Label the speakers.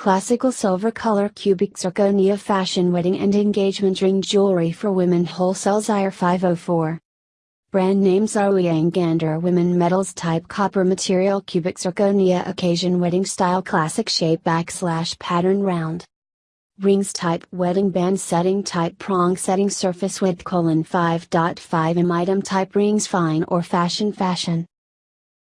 Speaker 1: Classical silver color cubic zirconia fashion wedding and engagement ring jewelry for women wholesale Zire 504. Brand name are Gander Women Metals Type Copper Material Cubic Zirconia Occasion Wedding Style Classic Shape Backslash Pattern Round Rings Type Wedding Band Setting Type Prong Setting Surface Width colon 5.5 m Item Type Rings Fine or Fashion Fashion